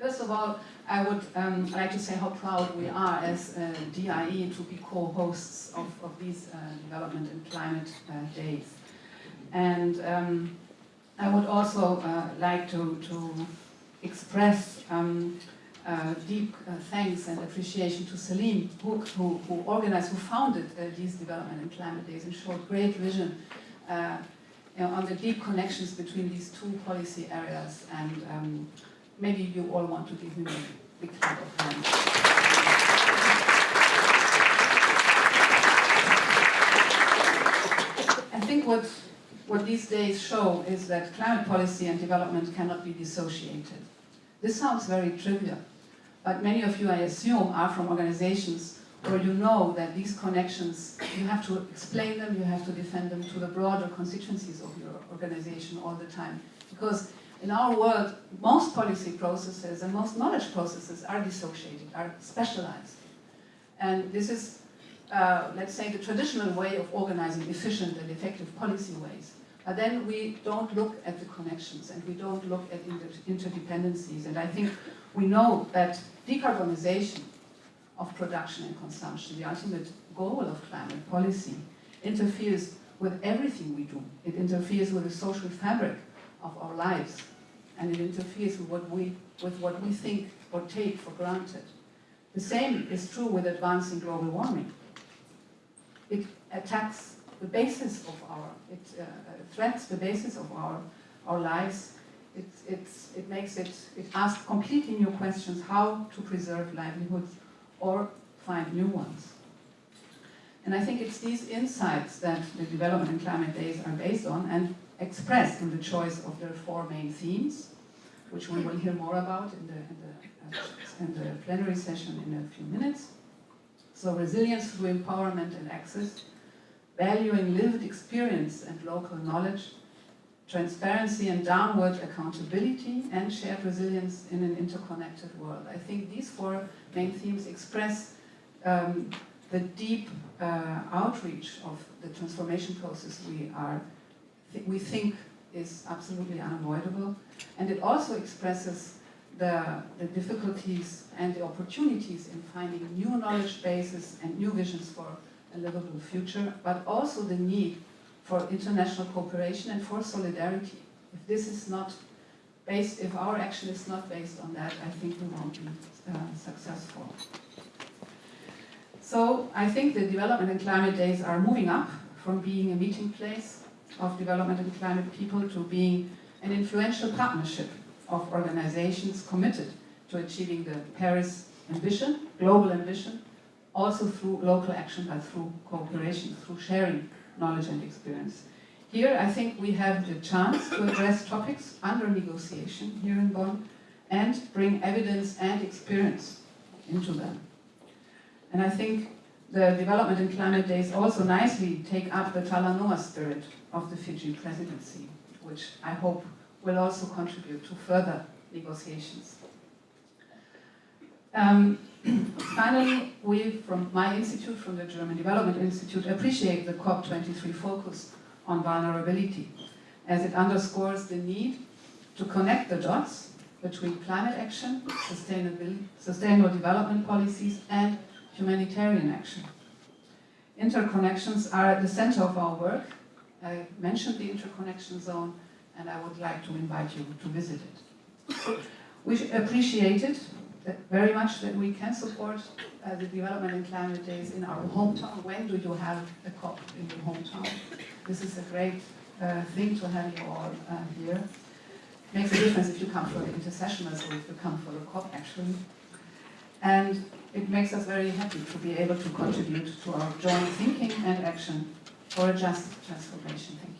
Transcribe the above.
First of all, I would um, like to say how proud we are as uh, DIE to be co-hosts of, of these uh, development and climate uh, days. And um, I would also uh, like to, to express um, uh, deep uh, thanks and appreciation to Salim, who, who, who organized, who founded these development and climate days and showed great vision on the deep connections between these two policy areas and um, maybe you all want to give him a big clap of hands. I think what, what these days show is that climate policy and development cannot be dissociated. This sounds very trivial, but many of you, I assume, are from organizations where you know that these connections, you have to explain them, you have to defend them to the broader constituencies of your organization all the time. Because in our world, most policy processes and most knowledge processes are dissociated, are specialized. And this is, uh, let's say, the traditional way of organizing efficient and effective policy ways. But then we don't look at the connections and we don't look at inter interdependencies. And I think we know that decarbonization of production and consumption, the ultimate goal of climate policy, interferes with everything we do. It interferes with the social fabric of our lives and it interferes with what we, with what we think or take for granted. The same is true with advancing global warming. It attacks the basis of our, it uh, threats the basis of our, our lives. It, it's, it makes it, it asks completely new questions, how to preserve livelihoods or find new ones. And I think it's these insights that the Development and Climate Days are based on and expressed in the choice of their four main themes, which we will hear more about in the, in the, uh, in the plenary session in a few minutes. So resilience through empowerment and access, valuing lived experience and local knowledge, transparency and downward accountability, and shared resilience in an interconnected world. I think these four main themes express um, the deep uh, outreach of the transformation process we are, th we think is absolutely unavoidable. And it also expresses the, the difficulties and the opportunities in finding new knowledge bases and new visions for a livable future, but also the need for international cooperation and for solidarity. If this is not based, if our action is not based on that, I think we won't be uh, successful. So I think the Development and Climate Days are moving up from being a meeting place of development and climate people to being an influential partnership of organizations committed to achieving the Paris ambition, global ambition, also through local action, but through cooperation, through sharing knowledge and experience. Here, I think we have the chance to address topics under negotiation here in Bonn and bring evidence and experience into them. And I think the Development and Climate Days also nicely take up the Talanoa spirit of the Fiji presidency, which I hope will also contribute to further negotiations. Um, finally, we from my institute, from the German Development Institute, appreciate the COP23 focus on vulnerability, as it underscores the need to connect the dots between climate action, sustainable development policies, and humanitarian action. Interconnections are at the center of our work. I mentioned the interconnection zone, and I would like to invite you to visit it. We appreciate it very much that we can support uh, the development and climate days in our hometown. When do you have a COP in your hometown? This is a great uh, thing to have you all uh, here. Makes a difference if you come for the intersessionals or if you come for the COP actually. And it makes us very happy to be able to contribute to our joint thinking and action for a just transformation. Thank you.